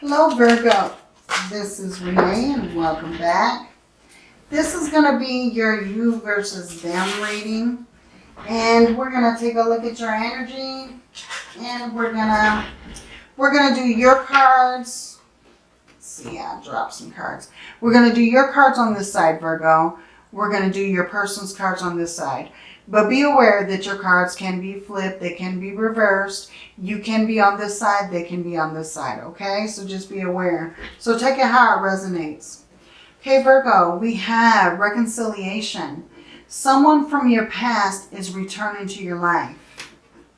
Hello Virgo, this is Renee and welcome back. This is going to be your you versus them reading. And we're going to take a look at your energy. And we're going to we're going to do your cards. Let's see, I dropped some cards. We're going to do your cards on this side, Virgo. We're going to do your person's cards on this side. But be aware that your cards can be flipped. They can be reversed. You can be on this side. They can be on this side. Okay? So just be aware. So take it how it resonates. Okay, Virgo, we have reconciliation. Someone from your past is returning to your life.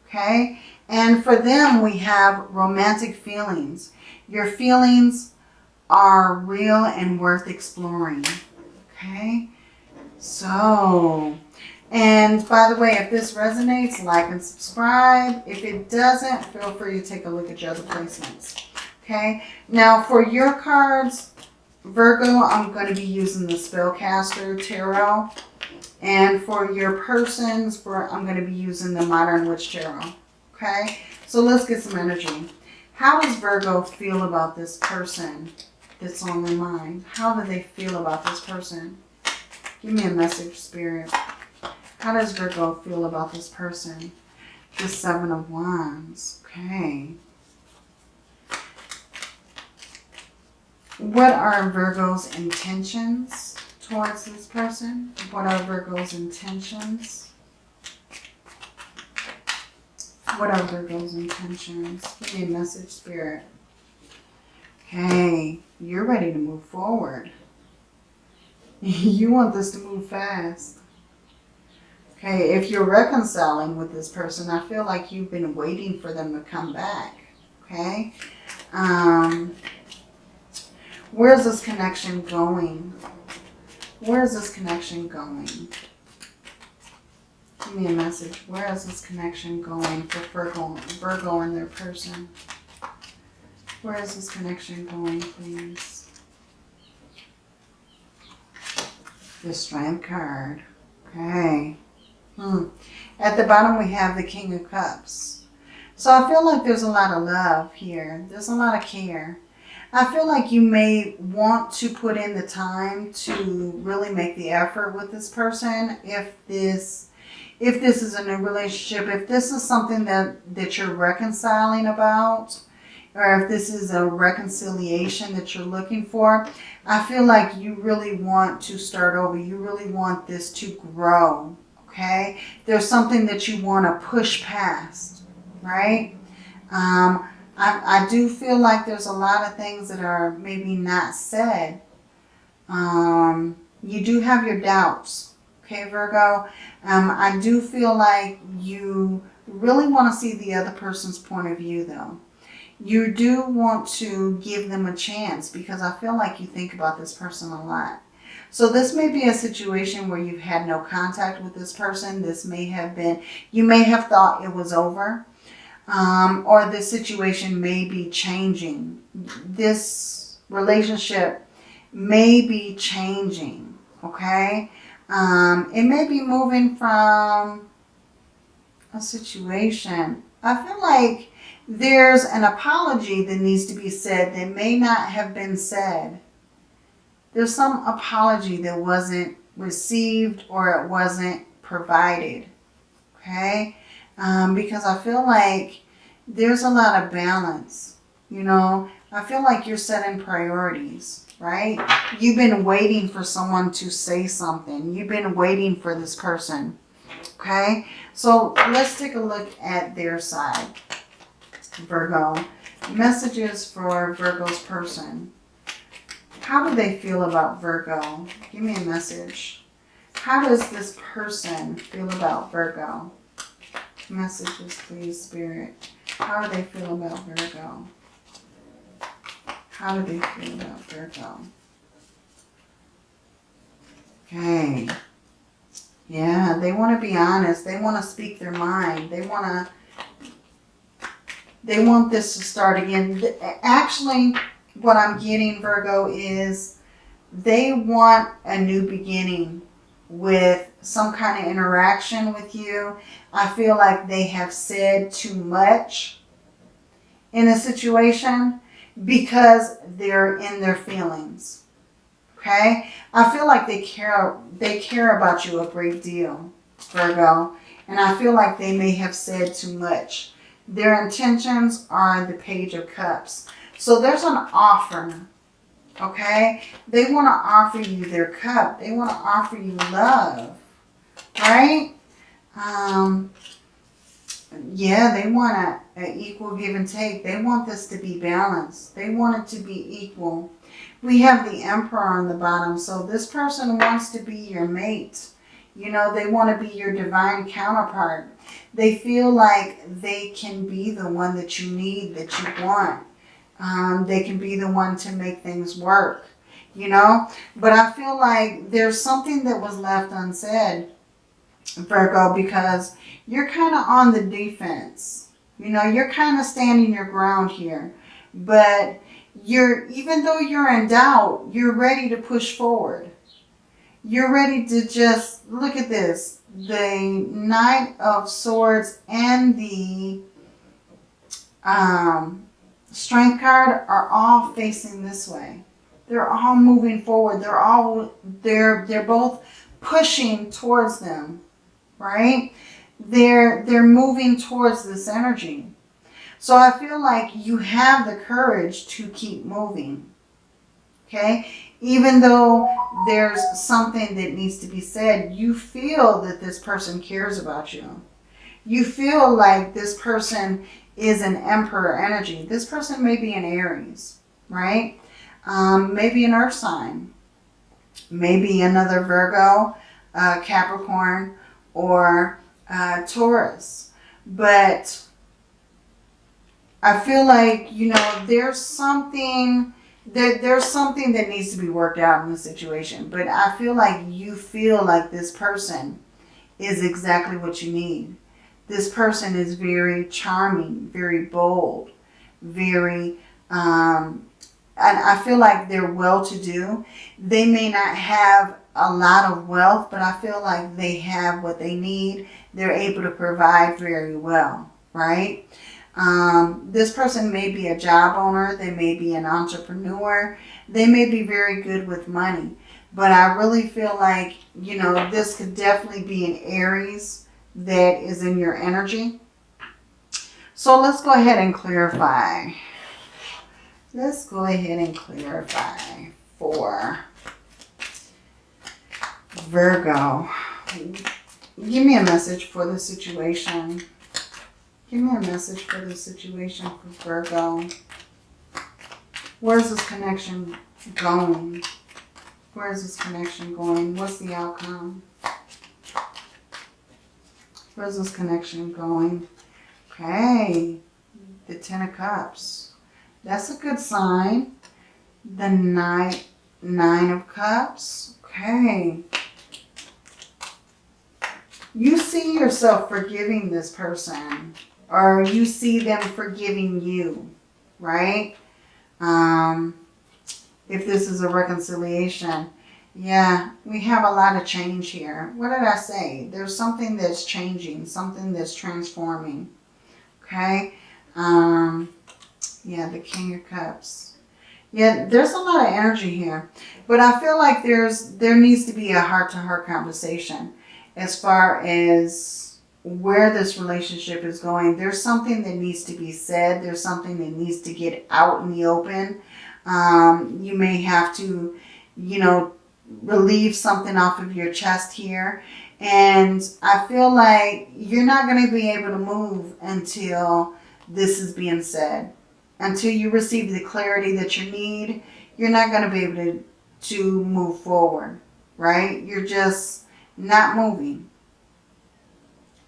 Okay? And for them, we have romantic feelings. Your feelings are real and worth exploring. Okay? So, and by the way, if this resonates, like and subscribe. If it doesn't, feel free to take a look at your other placements. Okay, now for your cards, Virgo, I'm going to be using the Spellcaster Tarot. And for your persons, for I'm going to be using the Modern Witch Tarot. Okay, so let's get some energy. How does Virgo feel about this person that's on their mind? How do they feel about this person? Give me a message, Spirit. How does Virgo feel about this person? The Seven of Wands. Okay. What are Virgo's intentions towards this person? What are Virgo's intentions? What are Virgo's intentions? Give me a message, Spirit. Okay, you're ready to move forward. you want this to move fast. Okay, if you're reconciling with this person, I feel like you've been waiting for them to come back. Okay. Um, where's this connection going? Where's this connection going? Give me a message. Where is this connection going for Virgo, Virgo and their person? Where is this connection going, please? The Strength card. Okay. Hmm. At the bottom we have the King of Cups. So I feel like there's a lot of love here. There's a lot of care. I feel like you may want to put in the time to really make the effort with this person if this if this is a new relationship, if this is something that, that you're reconciling about, or if this is a reconciliation that you're looking for, I feel like you really want to start over. You really want this to grow okay? There's something that you want to push past, right? Um, I, I do feel like there's a lot of things that are maybe not said. Um, you do have your doubts, okay, Virgo? Um, I do feel like you really want to see the other person's point of view, though. You do want to give them a chance because I feel like you think about this person a lot. So this may be a situation where you've had no contact with this person. This may have been, you may have thought it was over. Um, or the situation may be changing. This relationship may be changing, okay? Um, it may be moving from a situation. I feel like there's an apology that needs to be said that may not have been said there's some apology that wasn't received or it wasn't provided. Okay? Um, because I feel like there's a lot of balance. You know, I feel like you're setting priorities, right? You've been waiting for someone to say something. You've been waiting for this person. Okay? So let's take a look at their side. Virgo. Messages for Virgo's person. How do they feel about Virgo? Give me a message. How does this person feel about Virgo? Messages, please, Spirit. How do they feel about Virgo? How do they feel about Virgo? Okay. Yeah, they want to be honest. They want to speak their mind. They want to, they want this to start again. Actually, what I'm getting, Virgo, is they want a new beginning with some kind of interaction with you. I feel like they have said too much in a situation. because they're in their feelings. Okay? I feel like they care they care about you a great deal, Virgo. And I feel like they may have said too much. Their intentions are the Page of Cups. So there's an offer. Okay? They want to offer you their cup. They want to offer you love. Right? Um, yeah, they want an equal give and take. They want this to be balanced. They want it to be equal. We have the Emperor on the bottom. So this person wants to be your mate. You know, they want to be your divine counterpart. They feel like they can be the one that you need, that you want. Um, they can be the one to make things work, you know. But I feel like there's something that was left unsaid, Virgo, because you're kind of on the defense. You know, you're kind of standing your ground here. But you're, even though you're in doubt, you're ready to push forward. You're ready to just, look at this. The Knight of Swords and the um, Strength card are all facing this way. They're all moving forward. They're all, they're, they're both pushing towards them, right? they're they're moving towards this energy. So I feel like you have the courage to keep moving. Okay? Even though there's something that needs to be said, you feel that this person cares about you. You feel like this person is an emperor energy. This person may be an Aries, right? Um, maybe an earth sign. Maybe another Virgo, uh, Capricorn, or uh, Taurus. But I feel like, you know, there's something, there, there's something that needs to be worked out in the situation. But I feel like you feel like this person is exactly what you need. This person is very charming, very bold, very, um, and I feel like they're well-to-do. They may not have a lot of wealth, but I feel like they have what they need. They're able to provide very well, right? Um, this person may be a job owner. They may be an entrepreneur. They may be very good with money. But I really feel like, you know, this could definitely be an Aries that is in your energy. So let's go ahead and clarify. Let's go ahead and clarify for Virgo, give me a message for the situation. Give me a message for the situation for Virgo. Where's this connection going? Where's this connection going? What's the outcome? Where's this connection going? Okay, the Ten of Cups. That's a good sign. The Nine, nine of Cups. Okay you see yourself forgiving this person or you see them forgiving you, right? Um, if this is a reconciliation. Yeah, we have a lot of change here. What did I say? There's something that's changing, something that's transforming. Okay? Um, yeah, the King of Cups. Yeah, there's a lot of energy here. But I feel like there's there needs to be a heart-to-heart -heart conversation as far as where this relationship is going. There's something that needs to be said. There's something that needs to get out in the open. Um, you may have to, you know, relieve something off of your chest here. And I feel like you're not going to be able to move until this is being said. Until you receive the clarity that you need, you're not going to be able to, to move forward, right? You're just not moving.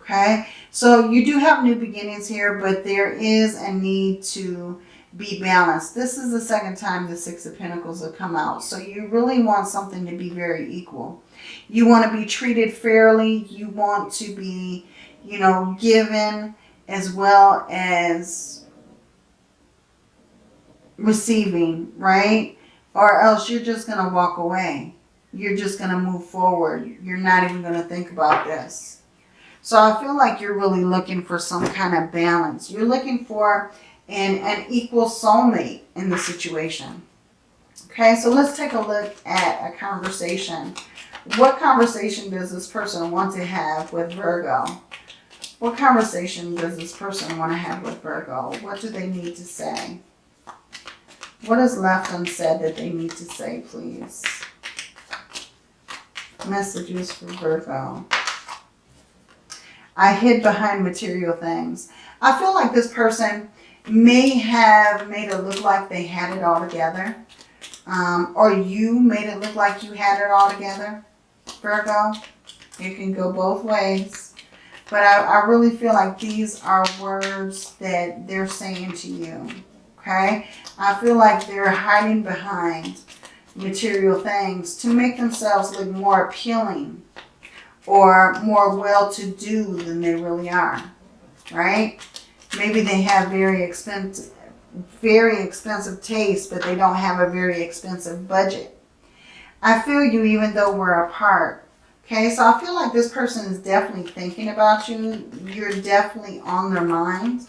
Okay, so you do have new beginnings here, but there is a need to be balanced. This is the second time the Six of Pentacles have come out. So you really want something to be very equal. You want to be treated fairly. You want to be, you know, given as well as receiving, right? Or else you're just going to walk away you're just going to move forward. You're not even going to think about this. So I feel like you're really looking for some kind of balance. You're looking for and an equal soulmate in the situation. Okay, so let's take a look at a conversation. What conversation does this person want to have with Virgo? What conversation does this person want to have with Virgo? What do they need to say? What is left unsaid that they need to say, please? Messages for Virgo. I hid behind material things. I feel like this person may have made it look like they had it all together. Um, or you made it look like you had it all together, Virgo. It can go both ways. But I, I really feel like these are words that they're saying to you. Okay? I feel like they're hiding behind material things to make themselves look more appealing or more well-to-do than they really are. Right? Maybe they have very expensive, very expensive taste, but they don't have a very expensive budget. I feel you even though we're apart. Okay, so I feel like this person is definitely thinking about you. You're definitely on their mind.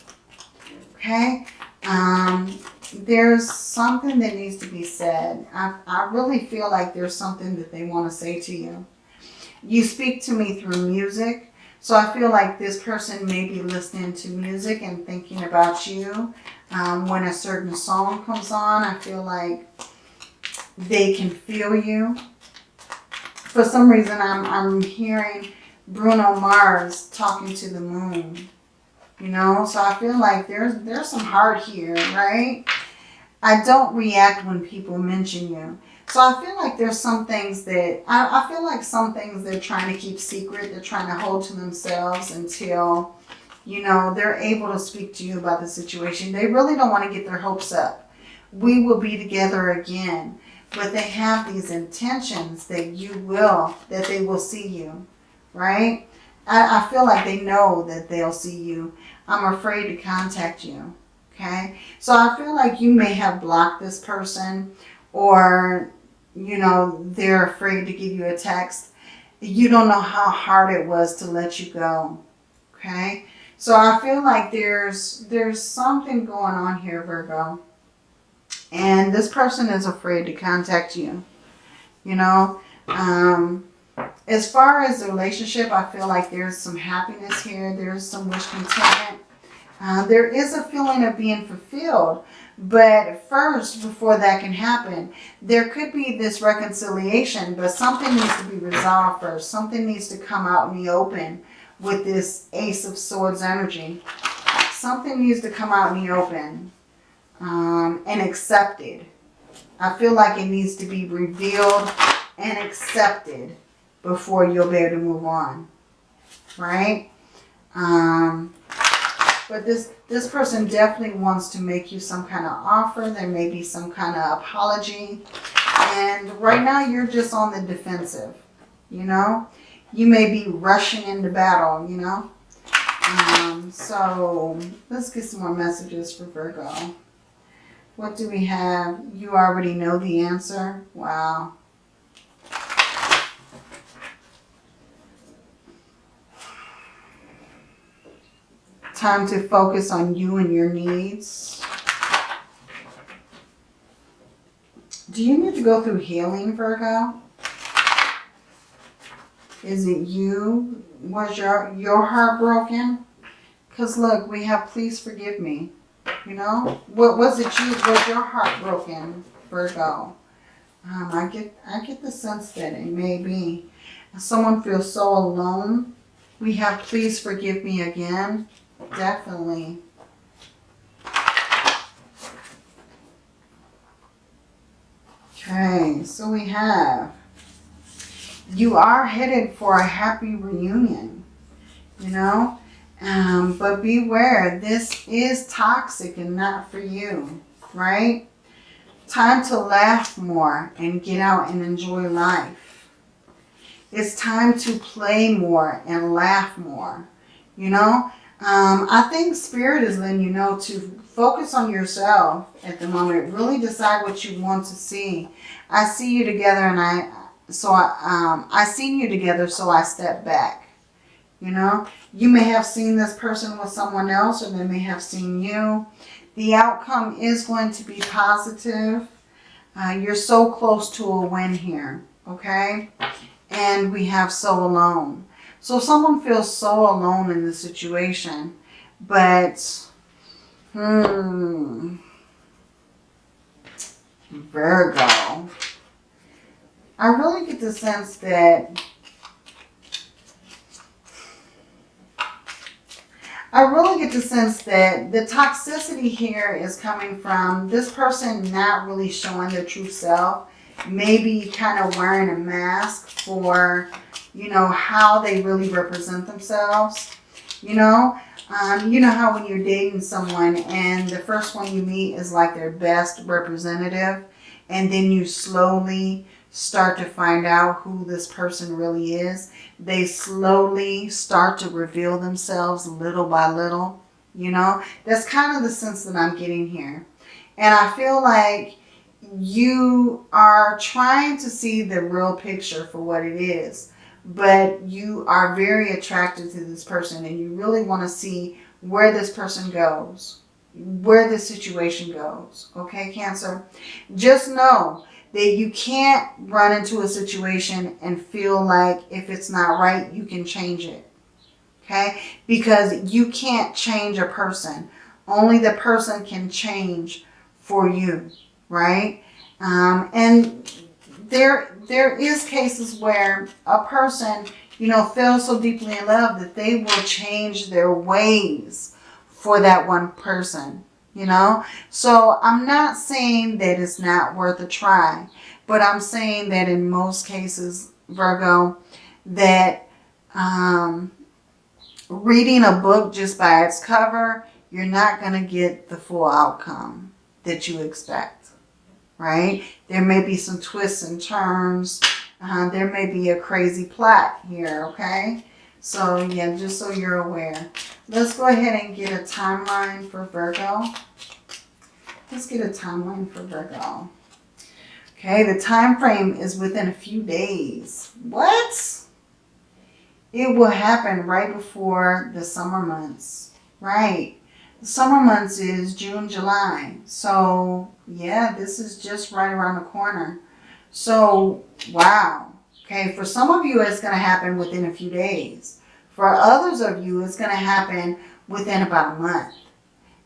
Okay, um, there's something that needs to be said. I, I really feel like there's something that they want to say to you. You speak to me through music. So I feel like this person may be listening to music and thinking about you. Um, when a certain song comes on, I feel like they can feel you. For some reason, I'm, I'm hearing Bruno Mars talking to the moon. You know, so I feel like there's there's some heart here, right? I don't react when people mention you. So I feel like there's some things that, I, I feel like some things they're trying to keep secret. They're trying to hold to themselves until, you know, they're able to speak to you about the situation. They really don't want to get their hopes up. We will be together again. But they have these intentions that you will, that they will see you, right? I, I feel like they know that they'll see you. I'm afraid to contact you, okay? So I feel like you may have blocked this person or you know, they're afraid to give you a text. You don't know how hard it was to let you go. Okay. So I feel like there's, there's something going on here, Virgo. And this person is afraid to contact you. You know, um, as far as the relationship, I feel like there's some happiness here. There's some wish contentment. Uh, there is a feeling of being fulfilled. But first, before that can happen, there could be this reconciliation, but something needs to be resolved first. Something needs to come out in the open with this Ace of Swords energy. Something needs to come out in the open um, and accepted. I feel like it needs to be revealed and accepted before you'll be able to move on. Right? Um, but this, this person definitely wants to make you some kind of offer. There may be some kind of apology. And right now you're just on the defensive, you know. You may be rushing into battle, you know. Um, so let's get some more messages for Virgo. What do we have? You already know the answer. Wow. Time to focus on you and your needs. Do you need to go through healing, Virgo? Is it you? Was your, your heart broken? Because look, we have please forgive me. You know? What was it you? Was your heart broken, Virgo? Um, I get I get the sense that it may be. Someone feels so alone. We have please forgive me again. Definitely. Okay, so we have, you are headed for a happy reunion, you know, um, but beware, this is toxic and not for you, right? Time to laugh more and get out and enjoy life. It's time to play more and laugh more, you know? Um, I think Spirit is letting you know to focus on yourself at the moment. Really decide what you want to see. I see you together and I, so I, um, I seen you together, so I step back. You know, you may have seen this person with someone else or they may have seen you. The outcome is going to be positive. Uh, you're so close to a win here, okay? And we have so alone. So if someone feels so alone in the situation, but, hmm, Virgo. I really get the sense that I really get the sense that the toxicity here is coming from this person not really showing their true self. Maybe kind of wearing a mask for, you know, how they really represent themselves. You know, um, you know how when you're dating someone and the first one you meet is like their best representative and then you slowly start to find out who this person really is. They slowly start to reveal themselves little by little. You know, that's kind of the sense that I'm getting here. And I feel like you are trying to see the real picture for what it is. But you are very attracted to this person and you really want to see where this person goes, where the situation goes. Okay, Cancer? Just know that you can't run into a situation and feel like if it's not right, you can change it. Okay? Because you can't change a person. Only the person can change for you. Right? Um, and there, there is cases where a person, you know, feels so deeply in love that they will change their ways for that one person you know. So I'm not saying that it's not worth a try, but I'm saying that in most cases, Virgo, that um, reading a book just by its cover, you're not going to get the full outcome that you expect, right? There may be some twists and turns. Uh, there may be a crazy plot here, okay? So, yeah, just so you're aware. Let's go ahead and get a timeline for Virgo. Let's get a timeline for Virgo. Okay, the time frame is within a few days. What? It will happen right before the summer months. Right. Summer months is June, July. So, yeah, this is just right around the corner. So, wow. Okay, for some of you, it's going to happen within a few days. For others of you, it's going to happen within about a month.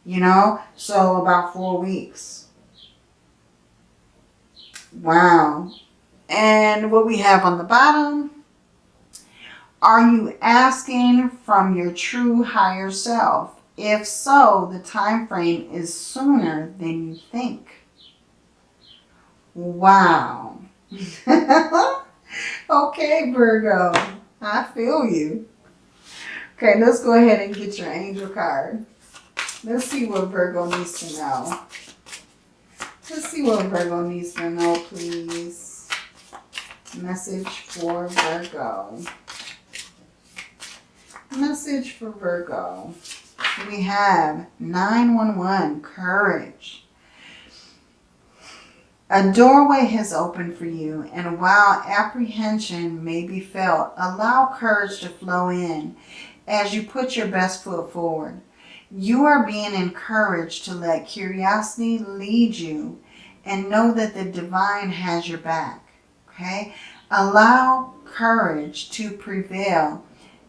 You know, so about four weeks. Wow. And what we have on the bottom, are you asking from your true higher self? If so, the time frame is sooner than you think. Wow. okay, Virgo. I feel you. Okay, let's go ahead and get your angel card. Let's see what Virgo needs to know. Let's see what Virgo needs to know, please. Message for Virgo. Message for Virgo. We have 911, courage. A doorway has opened for you, and while apprehension may be felt, allow courage to flow in as you put your best foot forward. You are being encouraged to let curiosity lead you and know that the divine has your back. Okay? Allow courage to prevail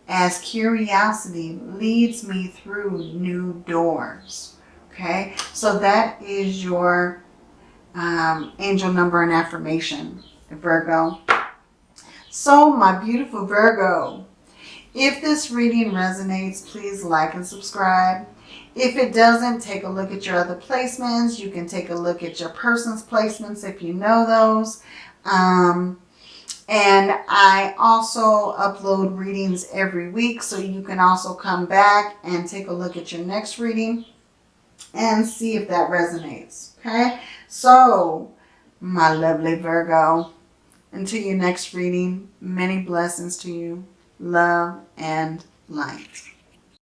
as curiosity leads me through new doors. Okay? So that is your um, angel number and affirmation, Virgo. So my beautiful Virgo, if this reading resonates, please like and subscribe. If it doesn't, take a look at your other placements. You can take a look at your person's placements if you know those. Um, and I also upload readings every week, so you can also come back and take a look at your next reading and see if that resonates. Okay, so my lovely Virgo, until your next reading, many blessings to you love, and light.